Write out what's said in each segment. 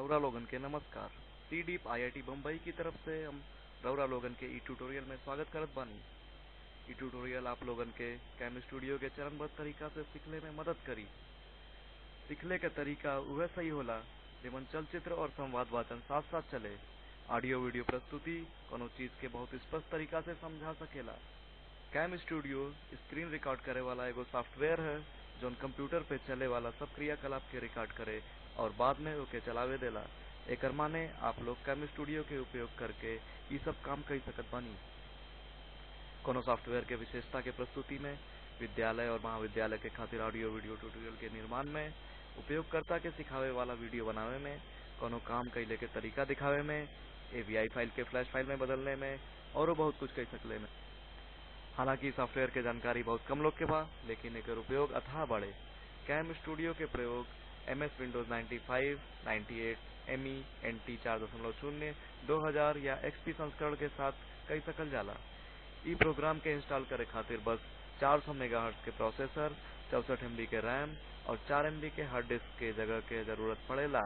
रौरा लोगन के नमस्कार। टी डीप आईआईटी बम्बई की तरफ़ से हम रौरा लोगन के ई ट्यूटोरियल में स्वागत करत बानी। ई ट्यूटोरियल आप लोगन के कैम स्टूडियो के चरणबद्ध तरीका से सीखले में मदद करी। सीखले के तरीका उहे सही होला, जेमन चलचित्र और संवाद वाचन साथ साथ चले। ऑडियो वीडियो प्रस्तुति कोनो चीज़ के बहुत स्पष्ट तरीका से समझा सकेला। कैम स्टूडियो स्क्रीन रिकॉर्ड करे वाला एगो सॉफ्टवेयर है, जोन कंप्यूटर पे चले वाला सब क्रियाकलाप के रिकॉर्ड करे और बाद में ओके, चलावे देला। एकर माने आप लोग कैम स्टूडियो के उपयोग करके ई सब काम कर सकत बानी। कोनो सॉफ्टवेयर के विशेषता के प्रस्तुति में, विद्यालय और महाविद्यालय के खातिर ऑडियो वीडियो ट्यूटोरियल के निर्माण में, उपयोगकर्ता के सिखावे वाला वीडियो बनावे में, कोनो काम कैले के तरीका दिखावे में एवीआई फ़ाइल के फ्लैश फ़ाइल में बदलने में, और बहुत कुछ कर सकले में। हालाँकि सॉफ्टवेयर के जानकारी बहुत कम लोग के बा, लेकिन एकर उपयोग अथाह कैम स्टूडियो के प्रयोग एमएस विंडोज़ 95, 98, एमई, एनटी 4.0, 2000 या एक्सपी संस्करण के साथ कई सकल जाला। ई प्रोग्राम के इंस्टॉल करे खातिर बस 400 मेगाहर्ट्ज के प्रोसेसर चौसठ एमबी के रैम और 4 एमबी के हार्ड डिस्क के जगह के ज़रूरत पड़ेला।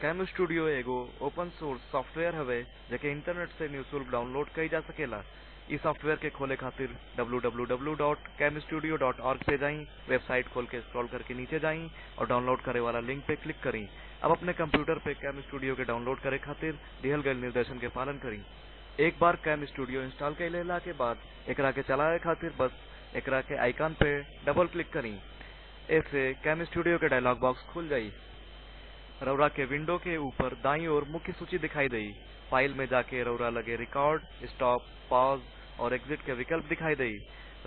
कैम स्टूडियो एगो ओपन सोर्स सॉफ्टवेयर हवे जेके इंटरनेट से निःशुल्क डाउनलोड कई जा सकेला। इस सॉफ्टवेयर के खोले खातिर www.camstudio.org पे जाई वेबसाइट खोल के स्क्रॉल करके नीचे जाई और डाउनलोड करे वाला लिंक पे क्लिक करी। अब अपने कंप्यूटर पे कैम स्टूडियो के डाउनलोड करे खातिर दिहल गए निर्देशन के पालन करी। एक बार कैम स्टूडियो इंस्टॉल कर लेला के बाद एकरा के चलावे खातिर बस एकरा के आइकन पे डबल क्लिक करी। ऐसे कैम स्टूडियो के डायलॉग बॉक्स खुल जाई। रौरा के विंडो के ऊपर दाई ओर मुख्य सूची दिखाई दी फ़ाइल में जाके रौरा लगे रिकॉर्ड स्टॉप पॉज और एग्जिट के विकल्प दिखाई देई।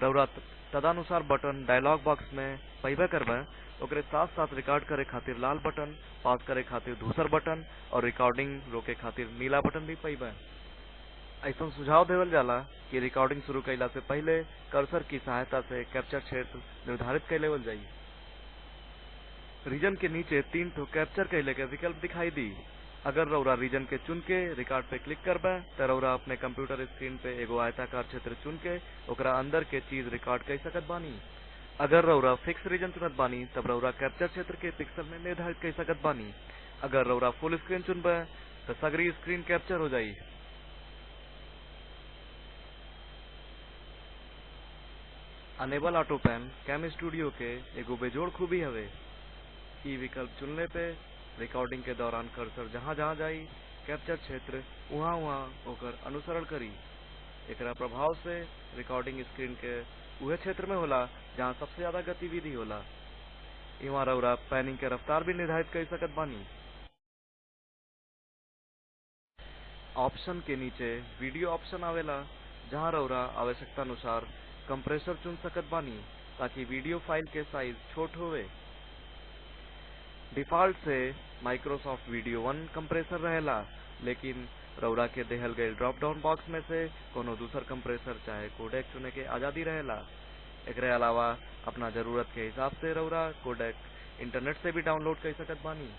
रौरा तदानुसार बटन डायलॉग बॉक्स में पैबे करबे ओकरे साथ साथ रिकॉर्ड करे खातिर लाल बटन पॉज करे खातिर दूसर बटन और रिकॉर्डिंग रोके खातिर नीला बटन भी पैबे ऐसा सुझाव देवल जाला कि रिकॉर्डिंग शुरू कैला से पहले कर्सर की सहायता से कैप्चर क्षेत्र निर्धारित कर लेवल जाई। रीजन के नीचे तीन ठो कैप्चर कैले के विकल्प दिखाई दी। अगर रौरा रीजन के चुन के रिकॉर्ड पे क्लिक करबे तो रौरा अपने कंप्यूटर स्क्रीन पे एगो आयताकार क्षेत्र चुन के ओकरा अंदर के चीज़ रिकॉर्ड कर सकत बानी। अगर रौरा फिक्स रीजन चुनत बानी, तब रौरा कैप्चर क्षेत्र के पिक्सल में निर्धारित कर सकत बानी। अगर रौरा फुल स्क्रीन चुनबे तो सगरी स्क्रीन कैप्चर हो जाई। Enable auto pan cam studio के एगो बेजोड़ खूबी हवे। ई विकल्प चुनने पे रिकॉर्डिंग के दौरान कर्सर जहाँ जहाँ जाई कैप्चर क्षेत्र, वहाँ वहाँ होकर अनुसरण करी। एकरा प्रभाव से रिकॉर्डिंग स्क्रीन के उहे क्षेत्र में होला, जहाँ सबसे ज़्यादा गतिविधि होला। इवा रौरा पैनिंग के रफ्तार भी निर्धारित कर सकत बानी। ऑप्शन के नीचे वीडियो ऑप्शन आवेला, जहाँ रौरा आवश्यकता अनुसार कंप्रेसर चुन सकत बानी, ताकि वीडियो फ़ाइल के साइज़ छोट होवे। डिफ़ॉल्ट से माइक्रोसॉफ्ट वीडियो वन कंप्रेसर रहेला, लेकिन रौरा के देहल गए ड्रॉप डाउन बॉक्स में से कोनो दूसर कंप्रेसर चाहे कोडेक चुने के आज़ादी रहेला। एकरे अलावा अपना ज़रूरत के हिसाब से रौरा कोडेक इंटरनेट से भी डाउनलोड कर सकत बानी।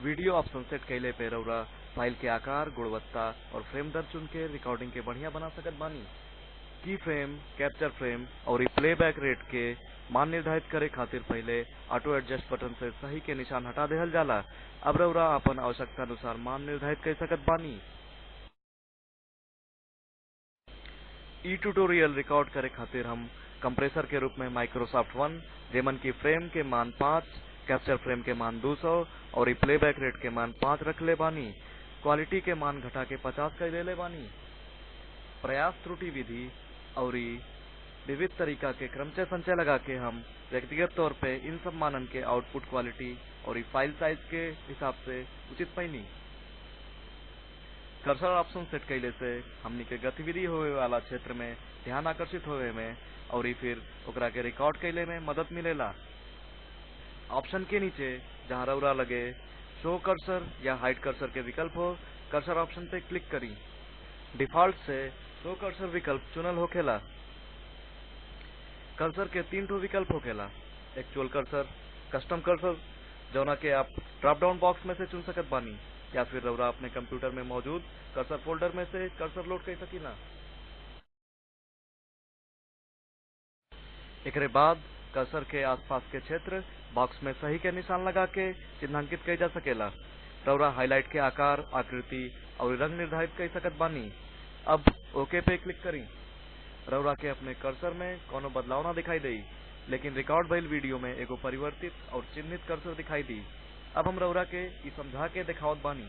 वीडियो ऑप्शन सेट कैले पे रौरा फ़ाइल के आकार, गुणवत्ता और फ्रेम दर चुन के रिकॉर्डिंग के बढ़िया बना सकत बानी। की फ्रेम, कैप्चर फ्रेम और प्लेबैक रेट के मान निर्धारित करे खातिर पहले ऑटो एडजस्ट बटन से सही के निशान हटा देहल जाला। अब रौरा अपन आवश्यकता अनुसार मान निर्धारित कर सकत बानी। ई ट्यूटोरियल रिकॉर्ड करे खातिर हम कंप्रेसर के रूप में माइक्रोसॉफ्ट वन जेमन की फ्रेम के मान 5 कैप्चर फ्रेम के मान 200 और प्लेबैक रेट के मान 5 रख ले बानी। क्वालिटी के मान घटा के 50 कर दे ले बानी। प्रयास त्रुटि विधि और विविध तरीका के क्रमचय संचय लगा के हम व्यक्तिगत तौर पे इन सब मानन के आउटपुट क्वालिटी और फ़ाइल साइज़ के हिसाब से उचित पैनी कर्सर ऑप्शन सेट कैले से हमनी के गतिविधि होवे वाला क्षेत्र में ध्यान आकर्षित होवे में और फिर ओकरा के रिकॉर्ड कैले में मदद मिलेला। ऑप्शन के नीचे जहाँ रौरा लगे शो कर्सर या हाइड कर्सर के विकल्प हो कर्सर ऑप्शन पे क्लिक करी। डिफ़ॉल्ट से शो कर्सर विकल्प चुनल होखेला कर्सर के तीन ठो विकल्प होखेला एक्चुअल कर्सर कस्टम कर्सर जौना के आप ड्रॉप डाउन बॉक्स में से चुन सकत बानी, या फिर रौरा अपने कंप्यूटर में मौजूद कर्सर फोल्डर में से कर्सर लोड कर सकीला एकरे बाद कर्सर के आसपास के क्षेत्र बॉक्स में सही के निशान लगा के चिन्हांकित कई जा सकेला। रौरा हाईलाइट के आकार, आकृति और रंग निर्धारित कर सकत बानी। अब ओके पे क्लिक करी। रौरा के अपने कर्सर में कोनो बदलाव ना दिखाई देई, लेकिन रिकॉर्ड भइल वीडियो में एगो परिवर्तित और चिन्हित कर्सर दिखाई दी। अब हम रौरा के समझा के दिखावत बानी।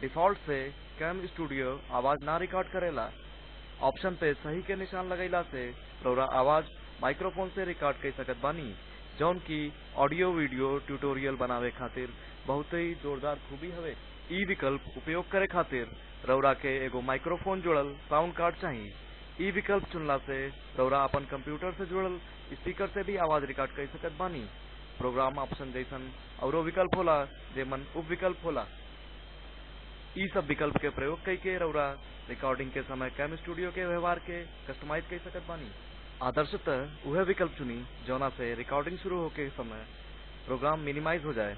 डिफ़ॉल्ट से कैम स्टूडियो आवाज़ ना रिकॉर्ड करेला। ऑप्शन पे सही के निशान लगैला से रौरा आवाज़ माइक्रोफोन से रिकॉर्ड कर सकत बानी जौन की ऑडियो वीडियो ट्यूटोरियल बनावे खातिर बहुत ही जोरदार खूबी हवे। ई विकल्प उपयोग करे खातिर रौरा के एगो माइक्रोफोन जुड़ल साउंड कार्ड चाहिए ई विकल्प चुनला से रौरा अपन कंप्यूटर से जुड़ल स्पीकर से भी आवाज़ रिकॉर्ड कर सकत बानी। प्रोग्राम ऑप्शन जैसन औरो विकल्प होला, जेमन उप विकल्प होला। ई सब विकल्प के प्रयोग कई के रिकॉर्डिंग के समय कैम स्टूडियो के व्यवहार के कस्टमाइज कर सकत बानी। आदर्शतः वह विकल्प चुनी, जौना से रिकॉर्डिंग शुरू होके समय प्रोग्राम मिनिमाइज हो जाए।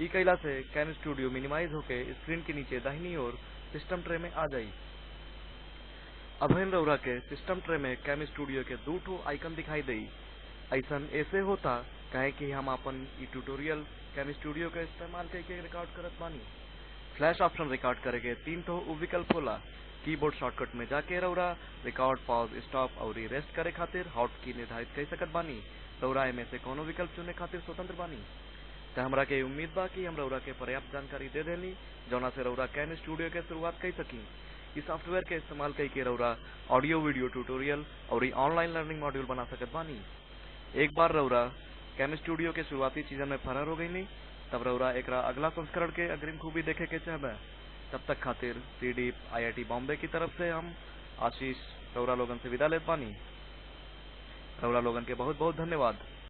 ई कैला से कैम स्टूडियो मिनिमाइज होके स्क्रीन के नीचे दाहिनी ओर सिस्टम ट्रे में आ अब हम रौरा के सिस्टम ट्रे में कैम स्टूडियो के दो ठो आइकन दिखाई देई। ऐसन ऐसे होता, काहे कि हम अपन ई ट्यूटोरियल कैम स्टूडियो के इस्तेमाल करके रिकॉर्ड करत बानी। फ्लैश ऑप्शन रिकॉर्ड करे तीन ठो उप विकल्प होला। कीबोर्ड शॉर्टकट में जाके रौरा, रिकॉर्ड, पॉज, स्टॉप और रेस्ट करे खातिर हॉट की निर्धारित कर सकत बानी। रौरा में से कोनो विकल्प चुने खातिर स्वतंत्र बानी। त हमरा के उम्मीद बा कि हम रौरा के पर्याप्त जानकारी दे देनी जौना से रौरा कैन स्टूडियो के शुरुआत कर सकी। इस सॉफ्टवेयर के इस्तेमाल करके रौरा ऑडियो, वीडियो ट्यूटोरियल और ऑनलाइन लर्निंग मॉड्यूल बना सकत बानी। एक बार रौरा कैम स्टूडियो के शुरुआती सीज़न में फरार हो गई नी तब रौरा एक अगला संस्करण के अग्रिम खूबी देखे के चाहबे। तब तक खातिर सी आईआईटी बॉम्बे की तरफ़ से हम आशीष रौरा लोगन से विदा ले पानी। रौरा लोगन के बहुत बहुत धन्यवाद।